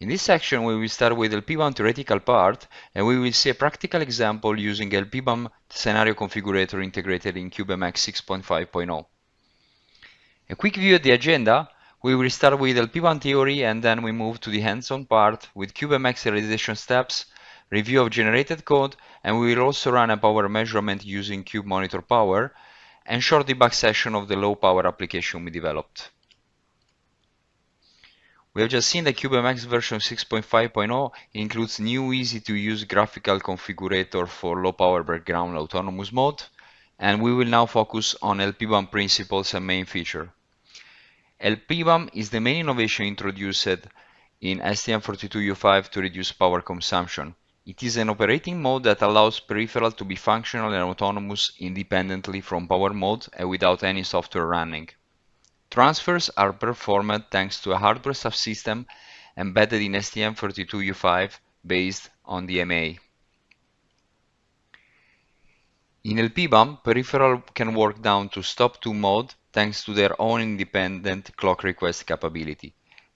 In this section, we will start with LPBAM theoretical part, and we will see a practical example using LPBAM scenario configurator integrated in CubeMX 6.5.0. A quick view of the agenda, we will start with LPBAM theory and then we move to the hands-on part with CubeMX realization steps, review of generated code, and we will also run a power measurement using Cube Monitor Power, and short debug session of the low power application we developed. We have just seen that CubeMX version 6.5.0 includes new easy-to-use graphical configurator for low power background autonomous mode, and we will now focus on LPBAM principles and main feature. LPBAM is the main innovation introduced in STM32U5 to reduce power consumption. It is an operating mode that allows peripheral to be functional and autonomous independently from power mode and without any software running. Transfers are performed thanks to a hardware subsystem embedded in STM32U5 based on DMA. In LPBAM, peripheral can work down to stop 2 mode thanks to their own independent clock request capability.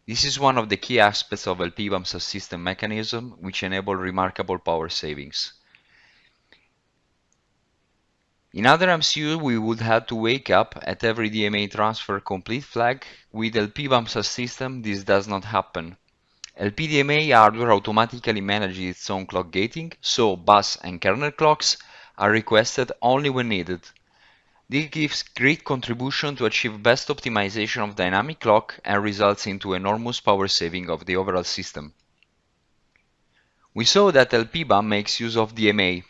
This is one of the key aspects of LPBAM subsystem mechanism which enable remarkable power savings. In other MCU, we would have to wake up at every DMA transfer complete flag. With LPBAM subsystem, this does not happen. LPDMA hardware automatically manages its own clock gating, so bus and kernel clocks are requested only when needed. This gives great contribution to achieve best optimization of dynamic clock and results into enormous power saving of the overall system. We saw that LPBAM makes use of DMA,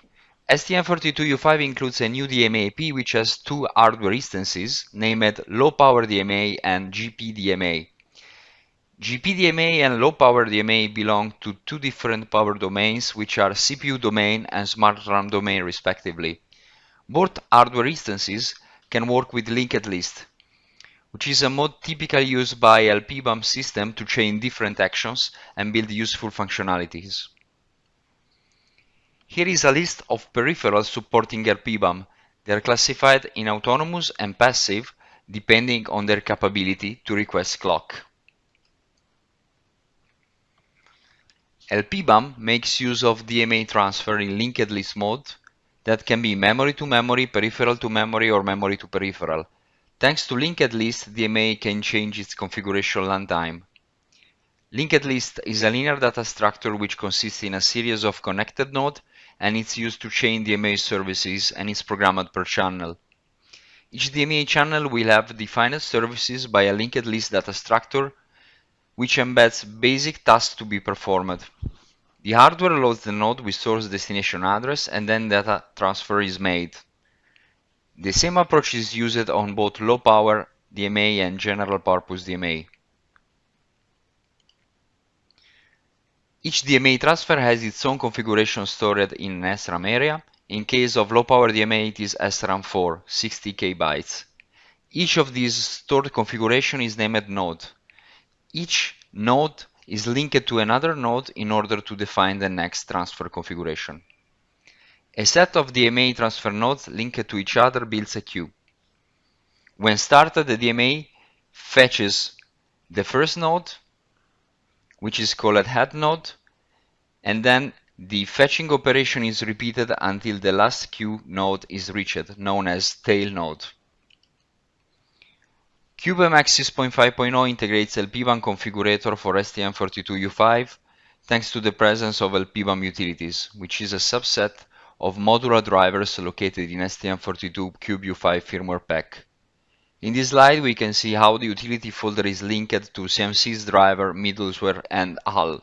STM32U5 includes a new DMA-IP which has two hardware instances named Low Power DMA and GPDMA. GPDMA and Low Power DMA belong to two different power domains which are CPU domain and Smart RAM domain respectively. Both hardware instances can work with linked list, which is a mode typically used by LPBAM system to chain different actions and build useful functionalities. Here is a list of peripherals supporting LPBAM. They are classified in autonomous and passive depending on their capability to request clock. LPBAM makes use of DMA transfer in linked list mode that can be memory to memory, peripheral to memory, or memory to peripheral. Thanks to linked list, DMA can change its configuration runtime. Linked list is a linear data structure which consists in a series of connected nodes and it's used to chain DMA services and it's programmed per channel. Each DMA channel will have defined services by a linked list data structure which embeds basic tasks to be performed. The hardware loads the node with source destination address and then data transfer is made. The same approach is used on both low power DMA and general purpose DMA. Each DMA transfer has its own configuration stored in an SRAM area. In case of low power DMA, it is SRAM4, 60k bytes. Each of these stored configuration is named node. Each node is linked to another node in order to define the next transfer configuration. A set of DMA transfer nodes linked to each other builds a queue. When started, the DMA fetches the first node, which is called head node, and then the fetching operation is repeated until the last queue node is reached, known as tail node. CubeMX 6.5.0 integrates LPBAM configurator for STM32U5 thanks to the presence of LPBAM utilities, which is a subset of modular drivers located in STM32 CubeU5 firmware pack. In this slide, we can see how the utility folder is linked to CMSIS driver, middleware, and HAL.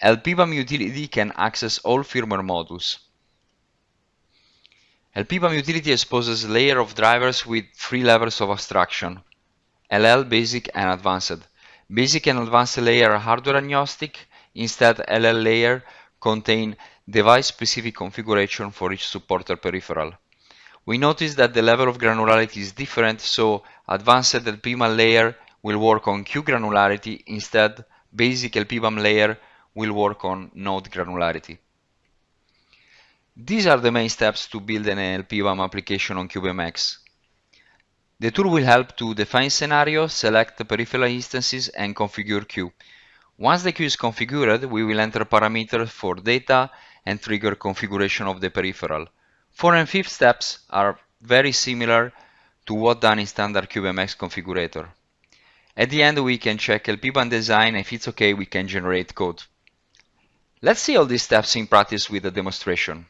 LPBAM utility can access all firmware modules. LPBAM utility exposes layer of drivers with three levels of abstraction, LL, Basic, and Advanced. Basic and Advanced layer are hardware agnostic, instead LL layer contain device-specific configuration for each supported peripheral. We notice that the level of granularity is different, so advanced LPBAM layer will work on queue granularity, instead basic LPBAM layer will work on node granularity. These are the main steps to build an LPBAM application on CubeMX. The tool will help to define scenarios, select the peripheral instances, and configure queue. Once the queue is configured, we will enter parameters for data and trigger configuration of the peripheral. Fourth and fifth steps are very similar to what done in standard CubeMX configurator. At the end, we can check LPBAM design. If it's okay, we can generate code. Let's see all these steps in practice with a demonstration.